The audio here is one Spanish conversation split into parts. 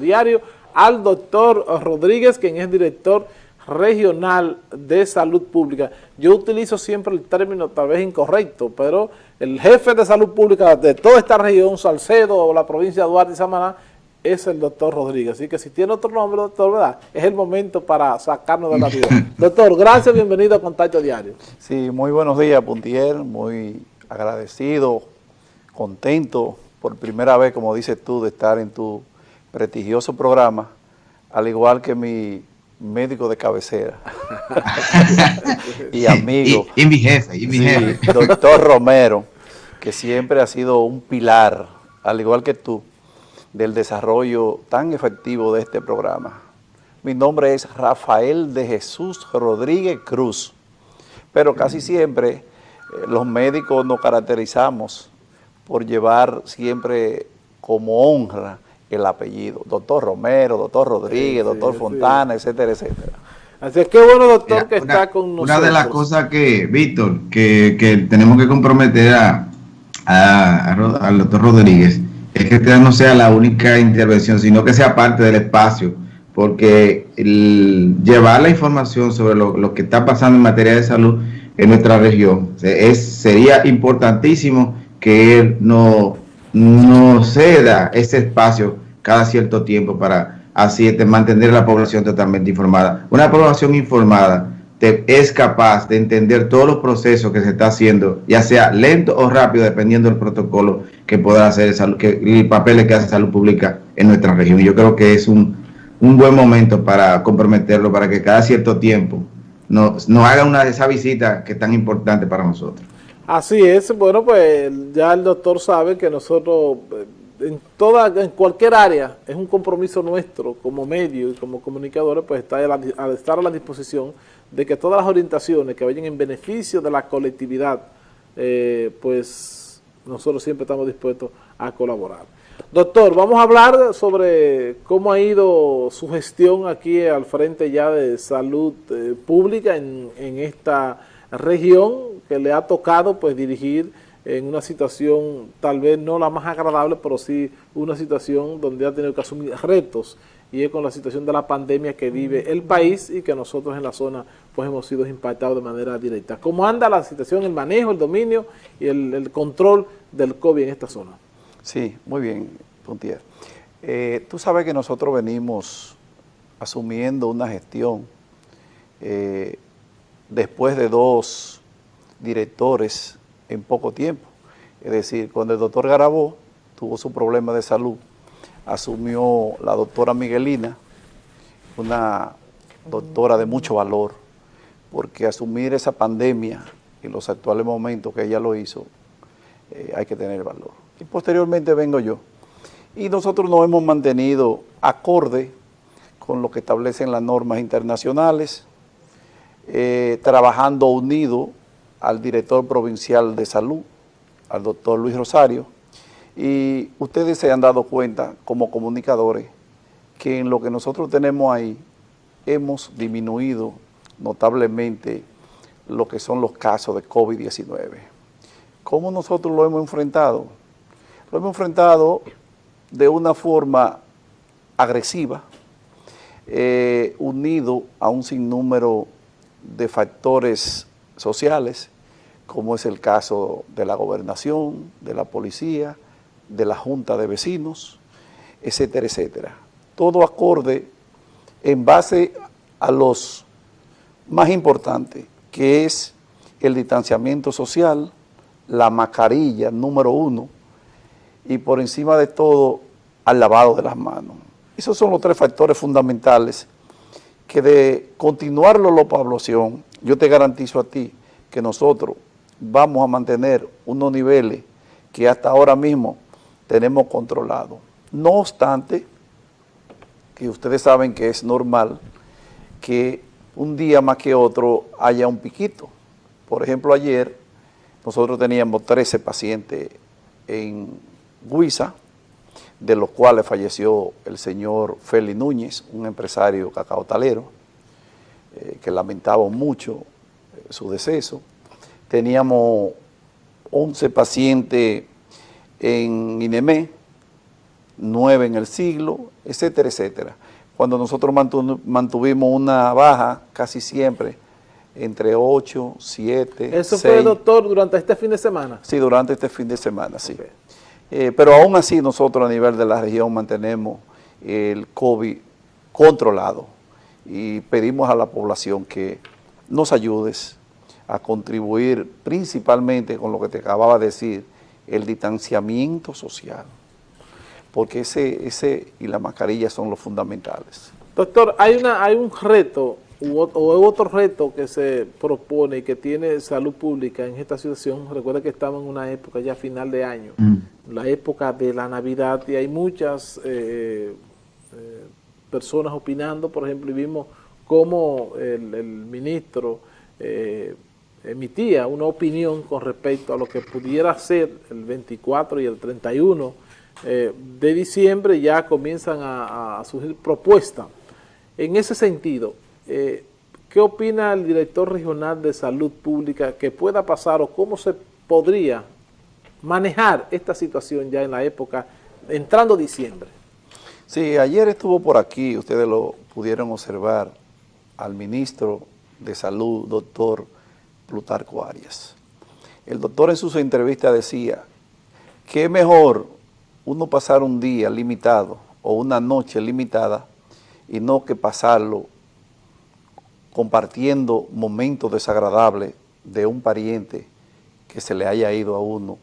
diario al doctor Rodríguez, quien es director regional de salud pública. Yo utilizo siempre el término tal vez incorrecto, pero el jefe de salud pública de toda esta región, Salcedo o la provincia de Duarte y Samaná, es el doctor Rodríguez. Así que si tiene otro nombre, doctor, ¿verdad? Es el momento para sacarnos de la vida. doctor, gracias, bienvenido a Contacto Diario. Sí, muy buenos días, Puntier, muy agradecido, contento por primera vez, como dices tú, de estar en tu prestigioso programa, al igual que mi médico de cabecera y amigo. Y, mi jefe, y mi jefe. Doctor Romero, que siempre ha sido un pilar, al igual que tú, del desarrollo tan efectivo de este programa. Mi nombre es Rafael de Jesús Rodríguez Cruz, pero casi siempre eh, los médicos nos caracterizamos por llevar siempre como honra el apellido, doctor Romero, doctor Rodríguez, doctor Fontana, etcétera, etcétera. Así es que bueno, doctor, que está con nosotros. Una de las cosas que, Víctor, que, tenemos que comprometer a, al doctor Rodríguez, es que esta no sea la única intervención, sino que sea parte del espacio, porque el llevar la información sobre lo, que está pasando en materia de salud en nuestra región es, sería importantísimo que él no, no ceda ese espacio cada cierto tiempo para así mantener a la población totalmente informada. Una población informada es capaz de entender todos los procesos que se está haciendo, ya sea lento o rápido, dependiendo del protocolo que pueda hacer salud, que, el papel que hace salud pública en nuestra región. Y yo creo que es un, un buen momento para comprometerlo, para que cada cierto tiempo nos, nos haga una de esas visitas que es tan importante para nosotros. Así es, bueno, pues ya el doctor sabe que nosotros eh, en toda, en cualquier área, es un compromiso nuestro como medio y como comunicadores, pues está a, estar a la disposición de que todas las orientaciones que vayan en beneficio de la colectividad, eh, pues nosotros siempre estamos dispuestos a colaborar. Doctor, vamos a hablar sobre cómo ha ido su gestión aquí al frente ya de salud eh, pública en, en esta región que le ha tocado pues dirigir en una situación tal vez no la más agradable, pero sí una situación donde ha tenido que asumir retos y es con la situación de la pandemia que vive el país y que nosotros en la zona pues hemos sido impactados de manera directa. ¿Cómo anda la situación, el manejo, el dominio y el, control del COVID en esta zona? Sí, muy bien, Puntier. Eh, tú sabes que nosotros venimos asumiendo una gestión eh, después de dos directores en poco tiempo. Es decir, cuando el doctor Garabó tuvo su problema de salud, asumió la doctora Miguelina, una doctora de mucho valor, porque asumir esa pandemia en los actuales momentos que ella lo hizo, eh, hay que tener valor. Y posteriormente vengo yo. Y nosotros nos hemos mantenido acorde con lo que establecen las normas internacionales, eh, trabajando unido al director provincial de salud, al doctor Luis Rosario, y ustedes se han dado cuenta como comunicadores que en lo que nosotros tenemos ahí hemos disminuido notablemente lo que son los casos de COVID-19. ¿Cómo nosotros lo hemos enfrentado? Lo hemos enfrentado de una forma agresiva, eh, unido a un sinnúmero de factores sociales, como es el caso de la gobernación, de la policía, de la junta de vecinos, etcétera, etcétera. Todo acorde en base a los más importantes, que es el distanciamiento social, la mascarilla número uno, y por encima de todo, al lavado de las manos. Esos son los tres factores fundamentales que de continuarlo la población, yo te garantizo a ti que nosotros vamos a mantener unos niveles que hasta ahora mismo tenemos controlados. No obstante, que ustedes saben que es normal que un día más que otro haya un piquito. Por ejemplo, ayer nosotros teníamos 13 pacientes en Guisa, de los cuales falleció el señor Félix Núñez, un empresario cacaotalero, eh, que lamentaba mucho eh, su deceso. Teníamos 11 pacientes en INEME, nueve en el siglo, etcétera, etcétera. Cuando nosotros mantuvimos una baja casi siempre entre 8, 7, ¿Eso fue, doctor, durante este fin de semana? Sí, durante este fin de semana, sí. Eh, pero aún así nosotros a nivel de la región mantenemos el COVID controlado y pedimos a la población que nos ayudes a contribuir principalmente con lo que te acababa de decir, el distanciamiento social, porque ese, ese y la mascarilla son los fundamentales. Doctor, hay, una, hay un reto o otro reto que se propone y que tiene salud pública en esta situación, recuerda que estamos en una época ya final de año, mm. la época de la Navidad y hay muchas eh, eh, personas opinando, por ejemplo, y vimos cómo el, ministro eh, emitía una opinión con respecto a lo que pudiera ser el 24 y el 31 de diciembre, ya comienzan a, a surgir propuestas. En ese sentido, eh, ¿qué opina el director regional de salud pública que pueda pasar o cómo se podría manejar esta situación ya en la época, entrando diciembre? Sí, ayer estuvo por aquí, ustedes lo pudieron observar, al ministro de Salud, doctor Plutarco Arias. El doctor en su entrevista decía que mejor uno pasar un día limitado o una noche limitada y no que pasarlo compartiendo momentos desagradables de un pariente que se le haya ido a uno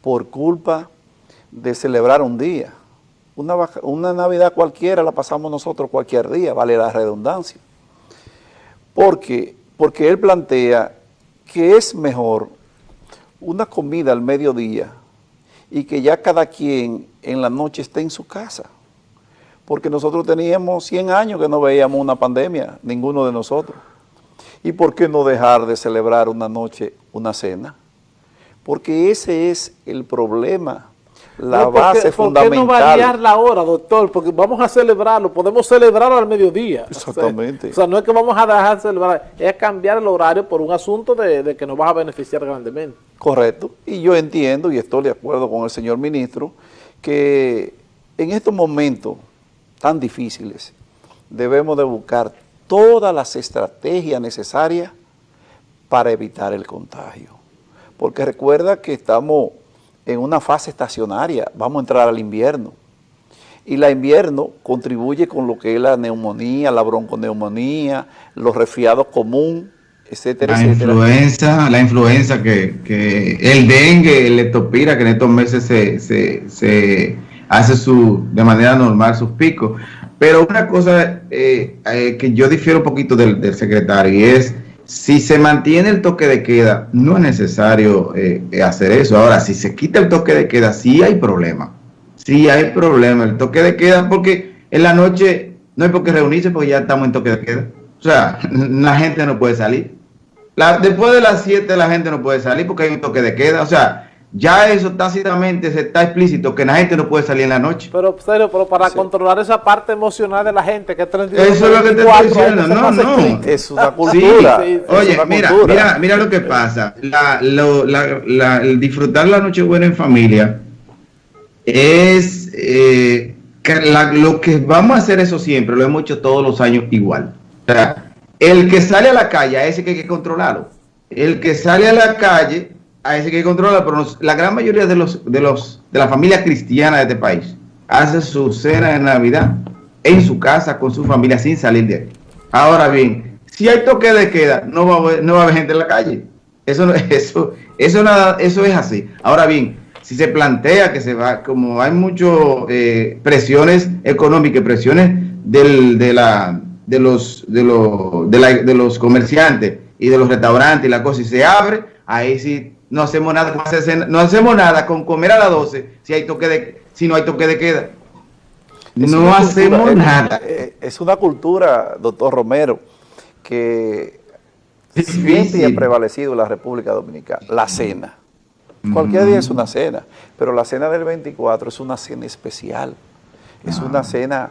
por culpa de celebrar un día. Una Navidad cualquiera la pasamos nosotros cualquier día, vale la redundancia. Porque, porque él plantea que es mejor una comida al mediodía y que ya cada quien en la noche esté en su casa porque nosotros teníamos 100 años que no veíamos una pandemia, ninguno de nosotros. ¿Y por qué no dejar de celebrar una noche, una cena? Porque ese es el problema, la base fundamental. ¿Por qué no variar la hora, doctor? Porque vamos a celebrarlo, podemos celebrarlo al mediodía. Exactamente. O sea, no es que vamos a dejar de celebrar, es cambiar el horario por un asunto de, de que nos va a beneficiar grandemente. Correcto. Y yo entiendo, y estoy de acuerdo con el señor ministro, que en estos momentos tan difíciles, debemos de buscar todas las estrategias necesarias para evitar el contagio. Porque recuerda que estamos en una fase estacionaria, vamos a entrar al invierno. Y la invierno contribuye con lo que es la neumonía, la bronconeumonía, los resfriados comunes, etcétera, la Influenza, la influenza, que, que el dengue, el leptopira, que en estos meses se, se, se hace su, de manera normal sus picos. Pero una cosa eh, eh, que yo difiero un poquito del, secretario y es, si se mantiene el toque de queda, no es necesario eh, hacer eso. Ahora, si se quita el toque de queda, sí hay problema. Sí hay problema. El toque de queda, porque en la noche no hay por qué reunirse porque ya estamos en toque de queda. O sea, la gente no puede salir. después de las 7 la gente no puede salir porque hay un toque de queda. O sea, ya eso tácitamente se está explícito que la gente no puede salir en la noche. Pero, serio, pero para controlar esa parte emocional de la gente, que es Eso es lo que te estoy diciendo, no, no. Es una cultura. Oye, mira, mira, mira lo que pasa. La, la, el disfrutar la noche buena en familia es eh, lo que vamos a hacer eso siempre, lo hemos hecho todos los años igual. O sea, el que sale a la calle, a ese que hay que controlarlo. El que sale a la calle a ese que controla, pero la gran mayoría de los de los de la familia cristiana de este país hace su cena de Navidad en su casa con su familia sin salir de ahí. Ahora bien, si hay toque de queda, no va a haber, no va a haber gente en la calle. Eso eso eso nada, eso es así. Ahora bien, si se plantea que se va, como hay muchas eh, presiones económicas, presiones del, de la de los de los de, la, de los comerciantes y de los restaurantes y la cosa y se abre, ahí sí no hacemos nada con no hacemos nada con comer a las 12 si hay toque de si no hay toque de queda. no hacemos nada. Es una cultura, doctor Romero, que siempre ha prevalecido en la República Dominicana, la cena. Cualquier día es una cena, pero la cena del 24 es una cena especial. Es una ah. cena,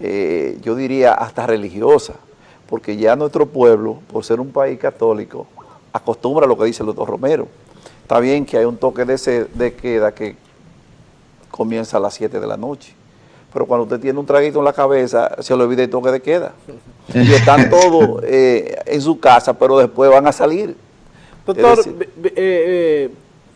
eh, yo diría, hasta religiosa, porque ya nuestro pueblo, por ser un país católico, acostumbra a lo que dice el doctor Romero. Está bien que hay un toque de, de queda que comienza a las 7 de la noche. Pero cuando usted tiene un traguito en la cabeza, se le olvida el toque de queda. Y están todos eh, en su casa, pero después van a salir. Doctor, eh,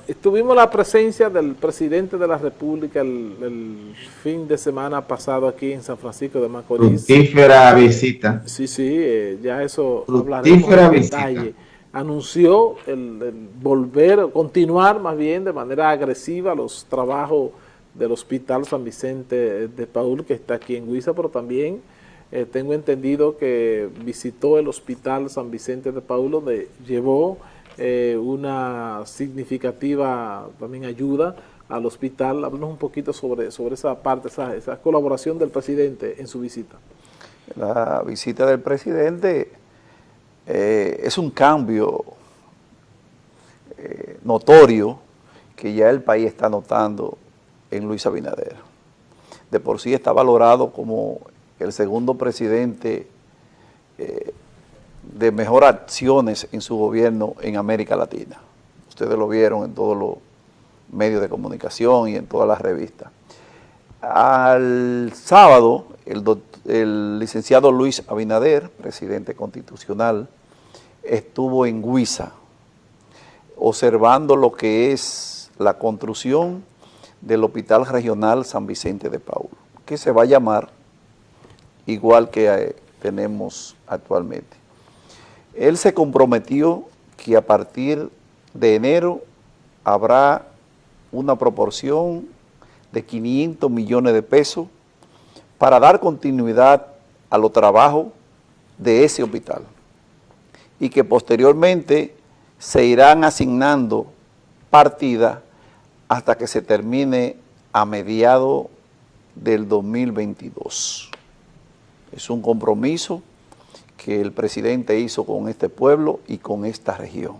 eh, tuvimos la presencia del presidente de la República el, fin de semana pasado aquí en San Francisco de Macorís. Fructífera visita. Sí, sí, ya eso hablaremos en detalle anunció el, volver, continuar más bien de manera agresiva los trabajos del Hospital San Vicente de Paul, que está aquí en Huiza, pero también eh, tengo entendido que visitó el Hospital San Vicente de Paul, donde llevó eh, una significativa también ayuda al hospital. Háblanos un poquito sobre, sobre esa parte, esa, esa colaboración del presidente en su visita. La visita del presidente eh, es un cambio eh, notorio que ya el país está notando en Luis Abinader. De por sí está valorado como el segundo presidente eh, de mejor acciones en su gobierno en América Latina. Ustedes lo vieron en todos los medios de comunicación y en todas las revistas. Al sábado, el, el licenciado Luis Abinader, presidente constitucional, estuvo en Huiza observando lo que es la construcción del Hospital Regional San Vicente de Paul, que se va a llamar igual que eh, tenemos actualmente. Él se comprometió que a partir de enero habrá una proporción de 500 millones de pesos para dar continuidad a los trabajos de ese hospital y que posteriormente se irán asignando partidas hasta que se termine a mediados del 2022. Es un compromiso que el presidente hizo con este pueblo y con esta región.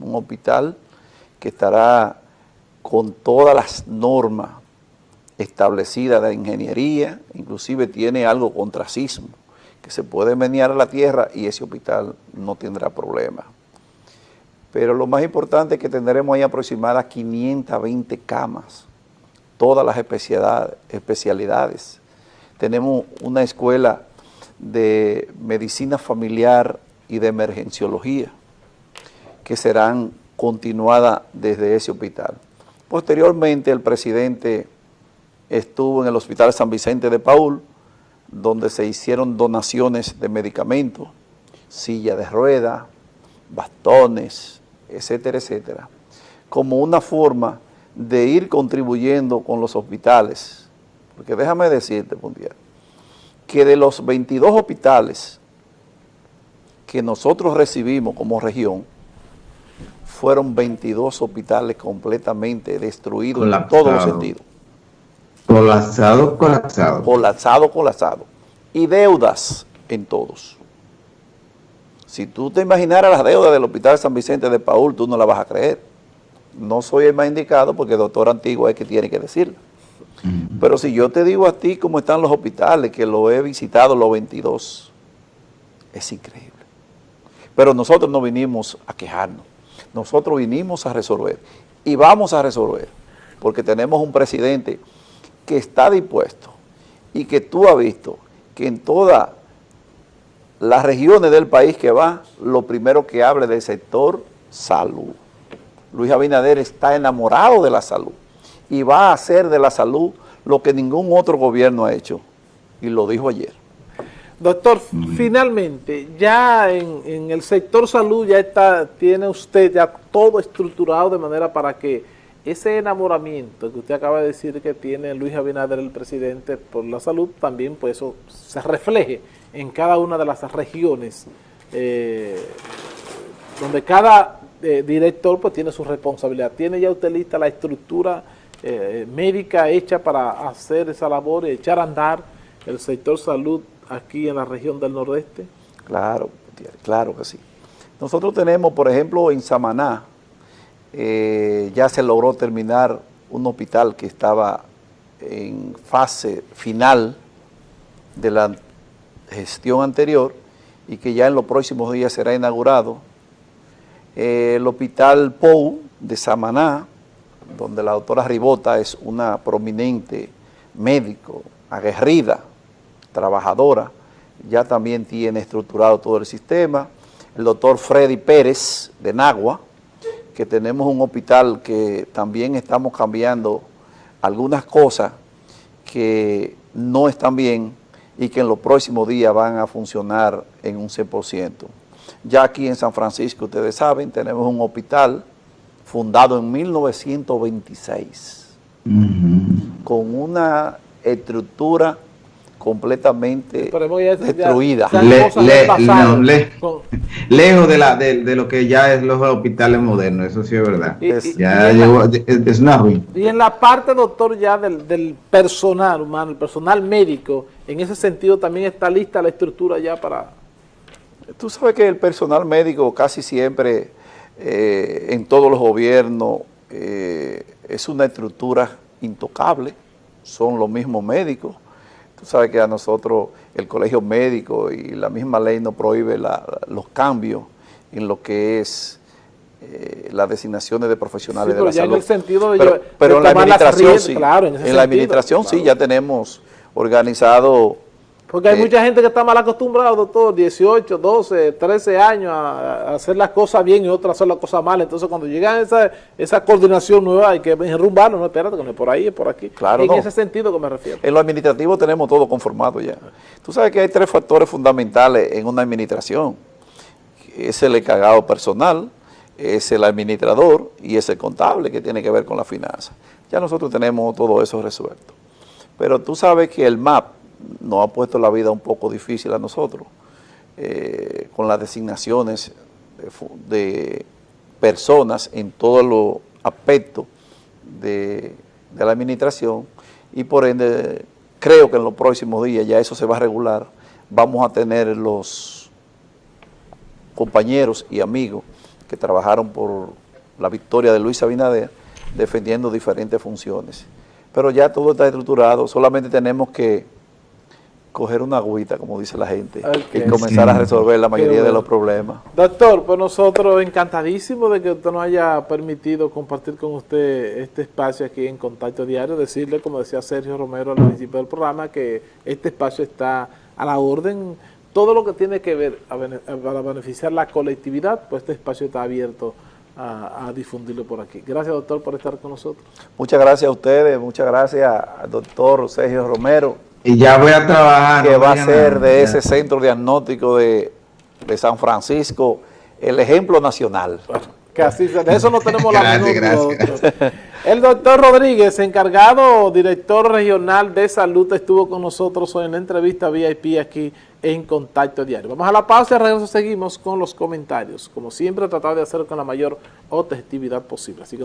Un hospital que estará con todas las normas establecidas de ingeniería, inclusive tiene algo contra sismo que se puede menear a la tierra y ese hospital no tendrá problema. Pero lo más importante es que tendremos ahí aproximadas 520 camas, todas las especialidades. Tenemos una escuela de medicina familiar y de emergenciología que serán continuadas desde ese hospital. Posteriormente el presidente estuvo en el Hospital San Vicente de Paul, donde se hicieron donaciones de medicamentos, silla de rueda, bastones, etcétera, etcétera, como una forma de ir contribuyendo con los hospitales. Porque déjame decirte, Puntier, que de los 22 hospitales que nosotros recibimos como región, fueron 22 hospitales completamente destruidos en todos los sentidos. Colapsado, colapsado. Colapsado, colapsado. Y deudas en todos. Si tú te imaginaras las deudas del Hospital San Vicente de Paul, tú no la vas a creer. No soy el más indicado porque el doctor Antiguo es que tiene que decirlo. Pero si yo te digo a ti cómo están los hospitales, que lo he visitado los 22, es increíble. Pero nosotros no vinimos a quejarnos, nosotros vinimos a resolver. Y vamos a resolver, porque tenemos un presidente que está dispuesto y que tú has visto que en todas las regiones del país que va, lo primero que hable del sector salud. Luis Abinader está enamorado de la salud y va a hacer de la salud lo que ningún otro gobierno ha hecho, y lo dijo ayer. Doctor, finalmente, ya en, en, el sector salud ya está, tiene usted ya todo estructurado de manera para que ese enamoramiento que usted acaba de decir que tiene Luis Abinader, el presidente, por la salud, también pues eso se refleje en cada una de las regiones, eh, donde cada eh, director pues tiene su responsabilidad. ¿Tiene ya usted lista la estructura eh, médica hecha para hacer esa labor y echar a andar el sector salud aquí en la región del nordeste? Claro, claro que sí. Nosotros tenemos, por ejemplo, en Samaná, eh, ya se logró terminar un hospital que estaba en fase final de la gestión anterior y que ya en los próximos días será inaugurado. Eh, el hospital POU de Samaná donde la doctora Ribota es una prominente médico, aguerrida, trabajadora, ya también tiene estructurado todo el sistema. El doctor Freddy Pérez de Nagua, que tenemos un hospital que también estamos cambiando algunas cosas que no están bien y que en los próximos días van a funcionar en un 100%. Ya aquí en San Francisco, ustedes saben, tenemos un hospital fundado en 1926 con una estructura completamente destruida. lejos de, la, de, lo que ya es los hospitales modernos, eso sí es verdad. Y, ya es, una ruina. Y en la parte, doctor, ya del, del, personal humano, el personal médico, en ese sentido también está lista la estructura ya para... Tú sabes que el personal médico casi siempre, eh, en todos los gobiernos, eh, es una estructura intocable, son los mismos médicos, Tú sabes que a nosotros el colegio médico y la misma ley nos prohíbe los cambios en lo que es eh, las designaciones de profesionales de la salud. En el sentido de pero, pero en la administración sí, en, la administración sí ya tenemos organizado porque hay mucha gente que está mal acostumbrada, doctor, 18, 12, 13 años a, hacer las cosas bien y otras hacer las cosas mal. Entonces, cuando llega esa, esa coordinación nueva, hay que enrumbarlo, no, espérate, que no es por ahí, es por aquí. Claro, En ese sentido que me refiero. En lo administrativo tenemos todo conformado ya. Tú sabes que hay tres factores fundamentales en una administración. Es el encargado personal, es el administrador y es el contable que tiene que ver con la finanza. Ya nosotros tenemos todo eso resuelto. Pero tú sabes que el MAP, nos ha puesto la vida un poco difícil a nosotros, eh, con las designaciones de, personas en todos los aspectos de, la administración y por ende creo que en los próximos días ya eso se va a regular, vamos a tener los compañeros y amigos que trabajaron por la victoria de Luis Abinader defendiendo diferentes funciones. Pero ya todo está estructurado, solamente tenemos que coger una agüita, como dice la gente, y comenzar a resolver la mayoría de los problemas. Doctor, pues nosotros encantadísimos de que usted nos haya permitido compartir con usted este espacio aquí en Contacto Diario, decirle, como decía Sergio Romero al principio del programa, que este espacio está a la orden, todo lo que tiene que ver para beneficiar la colectividad, pues este espacio está abierto a, a, difundirlo por aquí. Gracias, doctor, por estar con nosotros. Muchas gracias a ustedes, muchas gracias al doctor Sergio Romero, y ya voy a trabajar. Que va a ser de ese centro diagnóstico de, San Francisco el ejemplo nacional. Que así de eso no tenemos la gracias, El doctor Rodríguez, encargado, director regional de salud, estuvo con nosotros hoy en la entrevista VIP aquí en Contacto Diario. Vamos a la pausa y regreso seguimos con los comentarios. Como siempre, tratado de hacerlo con la mayor objetividad posible. Así que